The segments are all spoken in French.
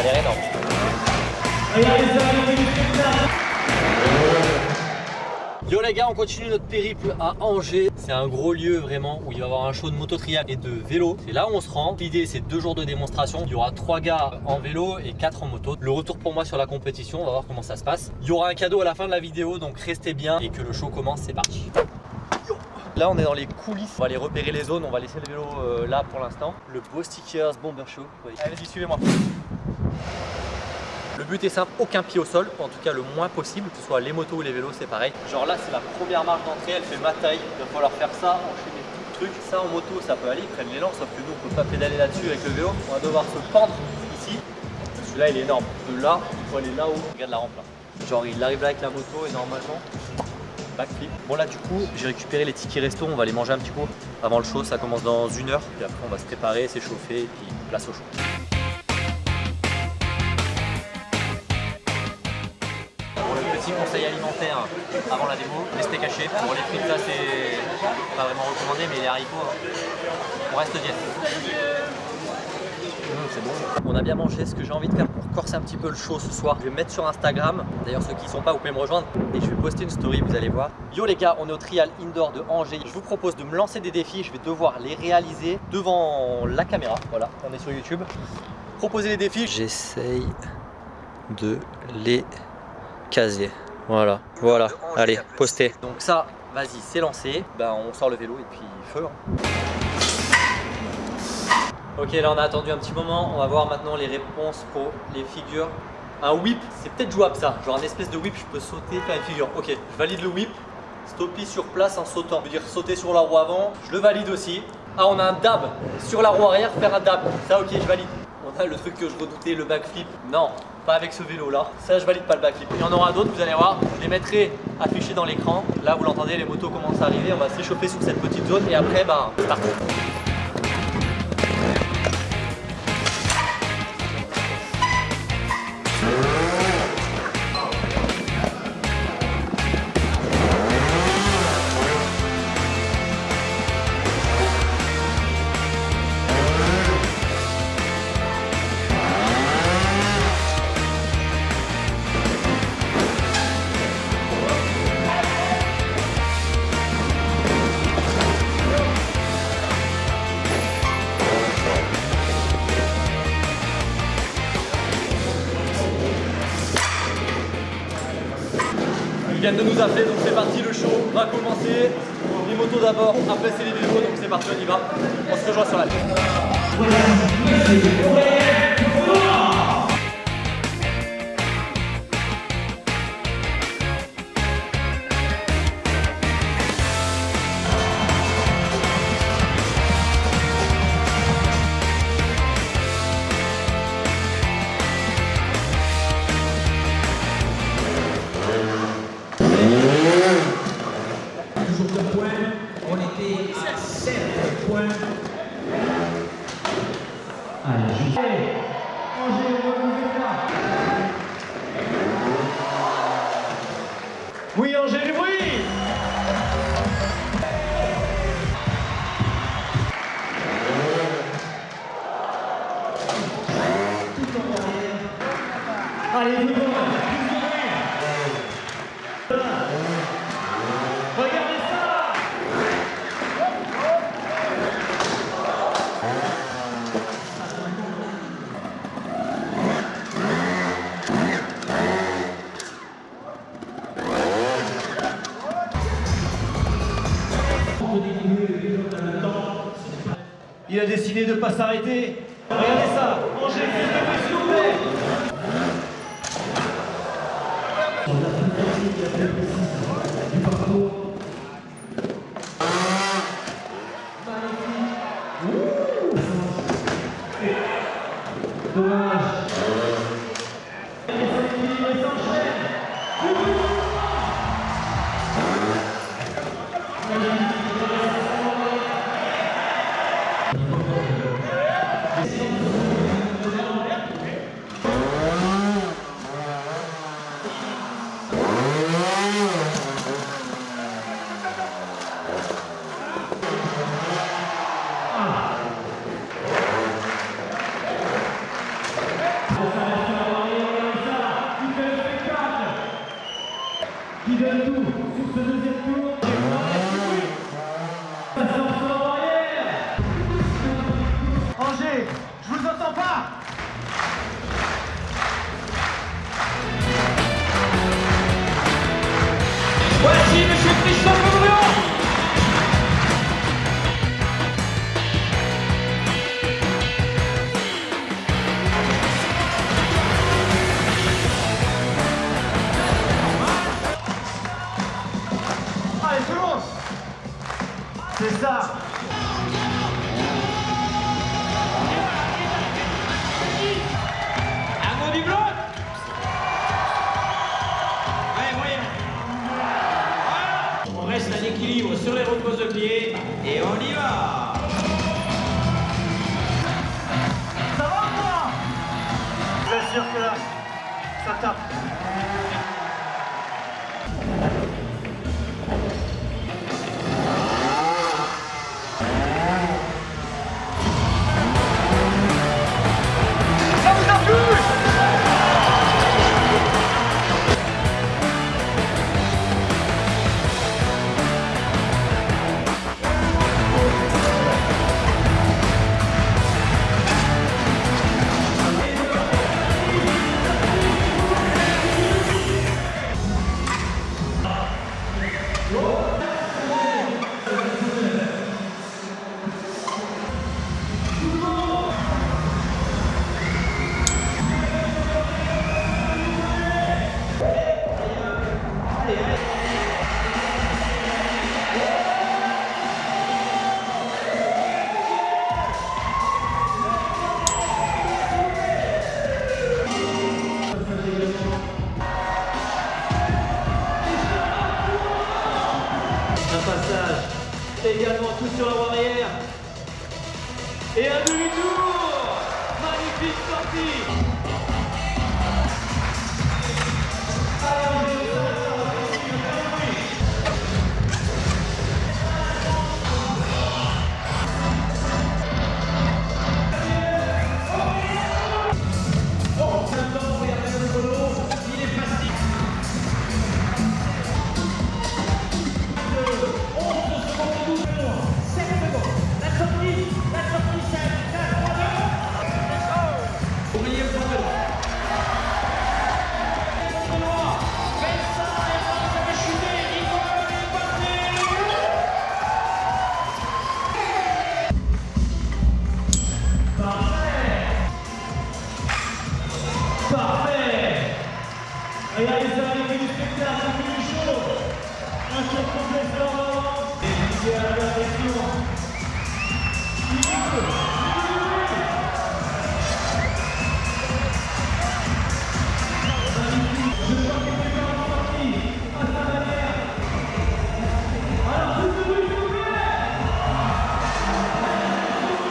a l'air énorme. Yo les gars, on continue notre périple à Angers. C'est un gros lieu vraiment où il va y avoir un show de moto trial et de vélo. C'est là où on se rend. L'idée c'est deux jours de démonstration. Il y aura trois gars en vélo et quatre en moto. Le retour pour moi sur la compétition, on va voir comment ça se passe. Il y aura un cadeau à la fin de la vidéo, donc restez bien et que le show commence, c'est parti. Là on est dans les coulisses, on va aller repérer les zones, on va laisser le vélo euh, là pour l'instant. Le beau stickers Bomber Show. Allez, y suivez-moi. Le but est simple, aucun pied au sol, en tout cas le moins possible, que ce soit les motos ou les vélos, c'est pareil. Genre là, c'est la première marche d'entrée, elle fait ma taille, il va falloir faire ça, enchaîner tout le truc. Ça en moto, ça peut aller, ils prennent l'élan, sauf que nous, on peut pas pédaler là-dessus avec le vélo. On va devoir se pendre ici. Celui-là, il est énorme. De là, il faut aller là-haut. Regarde la rampe là. Genre, il arrive là avec la moto et normalement, backflip. Bon là, du coup, j'ai récupéré les tickets resto, on va les manger un petit peu avant le show. Ça commence dans une heure, puis après, on va se préparer, s'échauffer, et puis place au show. Petit conseil alimentaire avant la démo, restez caché. Pour les frites là c'est pas vraiment recommandé mais les haricots, hein, on reste diète. Mmh, c'est bon. On a bien mangé. Ce que j'ai envie de faire pour corser un petit peu le show ce soir, je vais mettre sur Instagram. D'ailleurs, ceux qui ne sont pas, vous pouvez me rejoindre. Et je vais poster une story, vous allez voir. Yo les gars, on est au Trial Indoor de Angers. Je vous propose de me lancer des défis. Je vais devoir les réaliser devant la caméra. Voilà, on est sur YouTube. Proposer les défis. J'essaye de les casier. Voilà, voilà. Allez, postez. Donc ça, vas-y, c'est lancé. Ben, on sort le vélo et puis feu. hein. Ok, là on a attendu un petit moment. On va voir maintenant les réponses pour les figures. Un whip, c'est peut-être jouable ça. Genre un espèce de whip, je peux sauter, faire une figure. Ok, je valide le whip. Stopper sur place en sautant. Je veux dire sauter sur la roue avant. Je le valide aussi. Ah, on a un dab sur la roue arrière, faire un dab. Ça, ok, je valide. On a le truc que je redoutais, le backflip. Non, pas avec ce vélo là. Ça, je valide pas le backflip. Il y en aura d'autres, vous allez voir. Je les mettrai affichés dans l'écran. Là, vous l'entendez, les motos commencent à arriver. On va s'échauffer sur cette petite zone et après, bah, start. Ils viennent de nous appeler, donc c'est parti, le show va commencer. Les d'abord, après c'est les vélos, donc c'est parti, on y va. On se rejoint sur la points. Allez, juste. Angers, remontez là. Oui, Angers, du bruit Tout en arrière. Allez, vous Regardez a décidé de ne pas s'arrêter. Regardez ça. Angers, s'il Ziel bestimmt nicht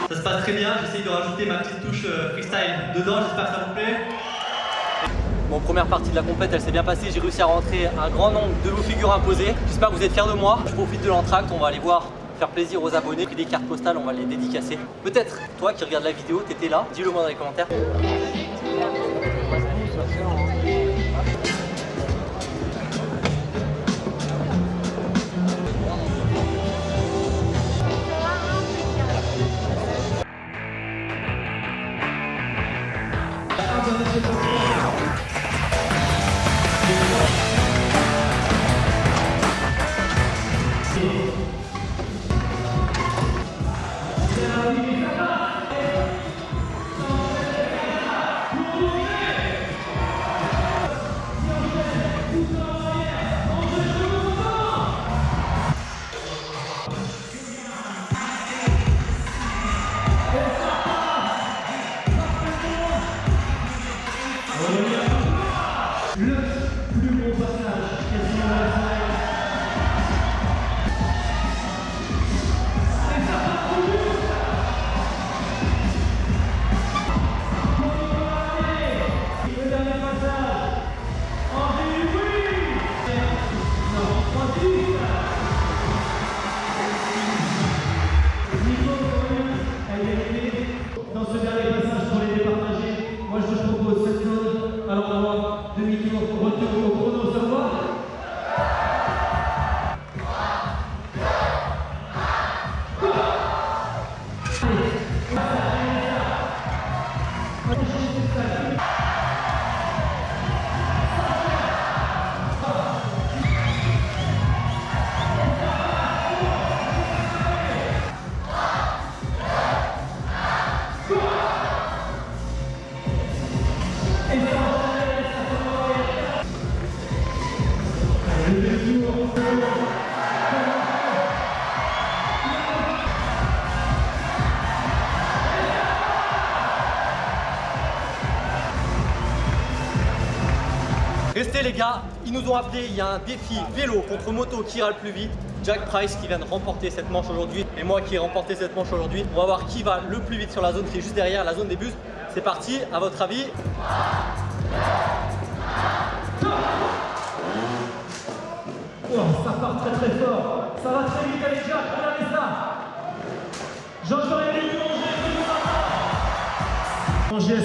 Ça se passe très bien, j'essaye de rajouter ma petite touche euh, freestyle dedans, j'espère que ça vous plaît. Bon, première partie de la compète, elle s'est bien passée. J'ai réussi à rentrer un grand nombre de vos figures imposées. J'espère que vous êtes fiers de moi. Je profite de l'entracte, on va aller voir, faire plaisir aux abonnés. Puis des cartes postales, on va les dédicacer. Peut-être, toi qui regardes la vidéo, t'étais là, dis-le moi dans les commentaires. Tester les gars, ils nous ont appelé, il y a un défi vélo contre moto qui ira le plus vite. Jack Price qui vient de remporter cette manche aujourd'hui et moi qui ai remporté cette manche aujourd'hui. On va voir qui va le plus vite sur la zone qui est juste derrière, la zone des bus. C'est parti, à votre avis Oh, ça part très très fort. Ça va très vite avec Jacques, regardez ça. Les lignes manger,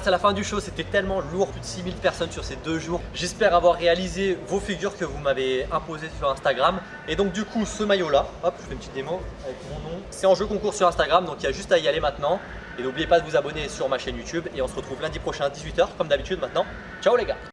Voilà, c'est la fin du show. C'était tellement lourd, plus de 6000 personnes sur ces deux jours. J'espère avoir réalisé vos figures que vous m'avez imposées sur Instagram. Et donc, du coup, ce maillot-là, hop, je fais une petite démo avec mon nom. C'est en jeu concours sur Instagram, donc il y a juste à y aller maintenant. Et n'oubliez pas de vous abonner sur ma chaîne YouTube. Et on se retrouve lundi prochain à 18h, comme d'habitude maintenant. Ciao les gars